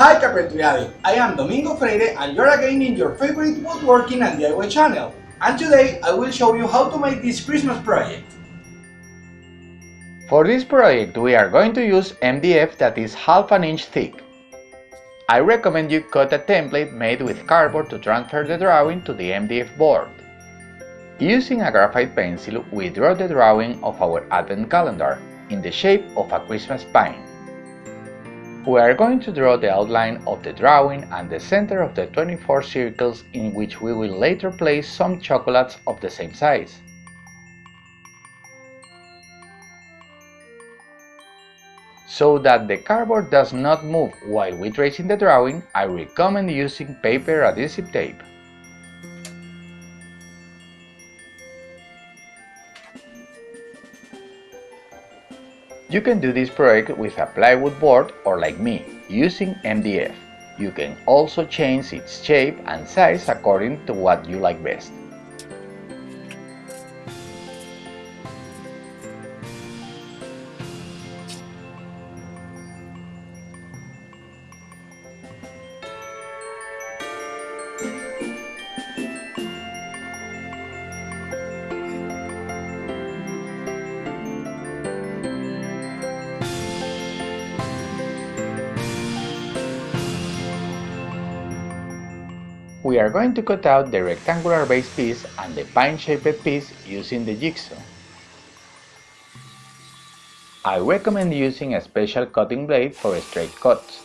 Hi Carpentry I am Domingo Freire and you're again in your favorite woodworking and DIY channel. And today I will show you how to make this Christmas project. For this project we are going to use MDF that is half an inch thick. I recommend you cut a template made with cardboard to transfer the drawing to the MDF board. Using a graphite pencil, we draw the drawing of our advent calendar in the shape of a Christmas pine. We are going to draw the outline of the drawing and the center of the 24 circles in which we will later place some chocolates of the same size. So that the cardboard does not move while we tracing the drawing, I recommend using paper adhesive tape. You can do this project with a plywood board or like me, using MDF. You can also change its shape and size according to what you like best. We are going to cut out the rectangular base piece and the pine-shaped piece using the jigsaw. I recommend using a special cutting blade for straight cuts.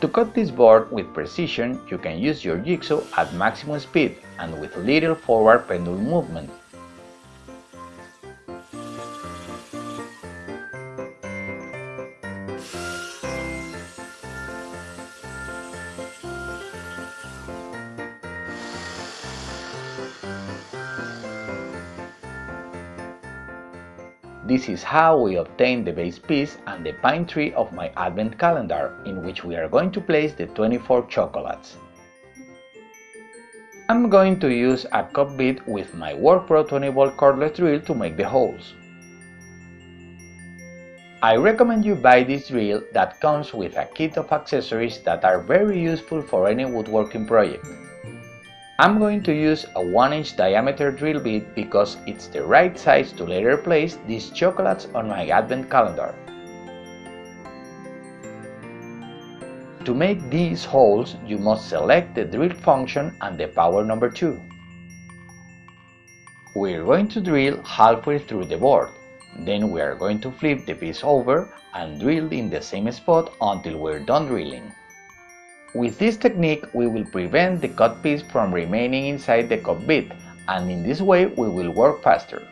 To cut this board with precision, you can use your jigsaw at maximum speed and with little forward pendulum movement. This is how we obtain the base piece and the pine tree of my advent calendar, in which we are going to place the 24 chocolates. I'm going to use a cup bit with my WorkPro 20 volt cordless drill to make the holes. I recommend you buy this drill that comes with a kit of accessories that are very useful for any woodworking project. I'm going to use a 1 inch diameter drill bit because it's the right size to later place these chocolates on my advent calendar. To make these holes, you must select the drill function and the power number 2. We're going to drill halfway through the board. Then we are going to flip the piece over and drill in the same spot until we're done drilling. With this technique, we will prevent the cut piece from remaining inside the bit, and in this way we will work faster.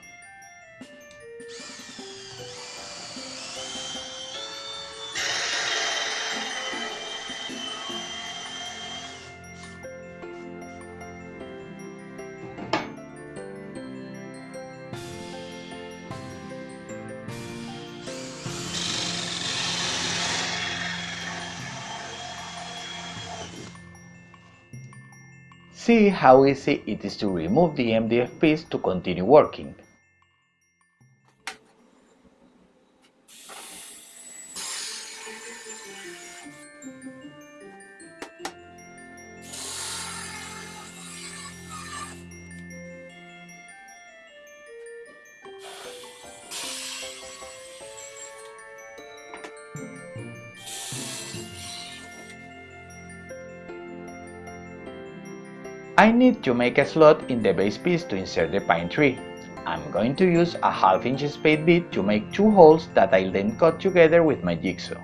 See how easy it is to remove the MDF piece to continue working. I need to make a slot in the base piece to insert the pine tree. I'm going to use a half inch spade bit to make two holes that I'll then cut together with my jigsaw.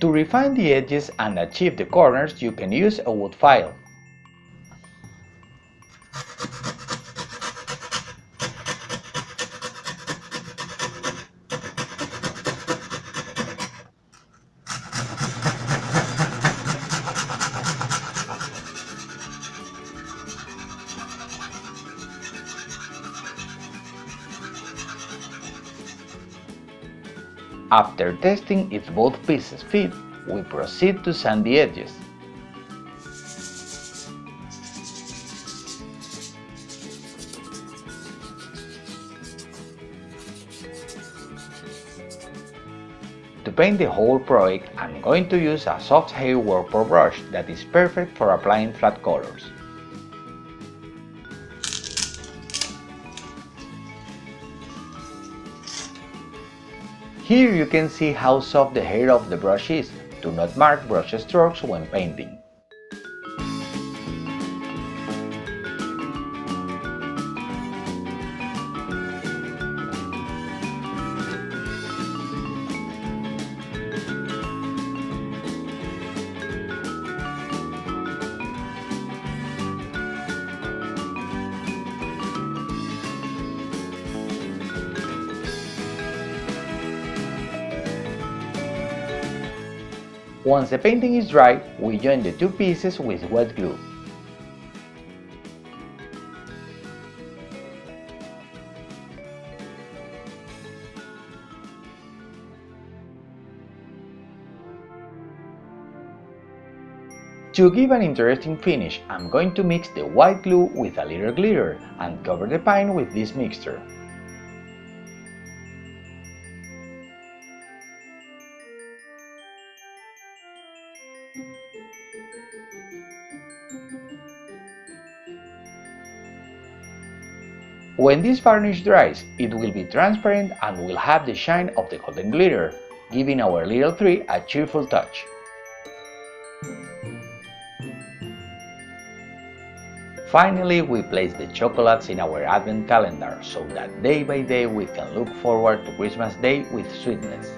To refine the edges and achieve the corners, you can use a wood file. After testing if both pieces fit, we proceed to sand the edges. To paint the whole project, I'm going to use a soft hair Whirlpool brush that is perfect for applying flat colors. Here you can see how soft the hair of the brush is. Do not mark brush strokes when painting. Once the painting is dry, we join the two pieces with wet glue. To give an interesting finish, I'm going to mix the white glue with a little glitter and cover the paint with this mixture. When this varnish dries, it will be transparent and will have the shine of the golden glitter, giving our little tree a cheerful touch. Finally, we place the chocolates in our advent calendar so that day by day we can look forward to Christmas Day with sweetness.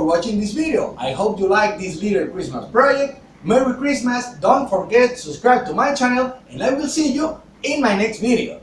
For watching this video. I hope you like this little Christmas project. Merry Christmas, don't forget to subscribe to my channel and I will see you in my next video.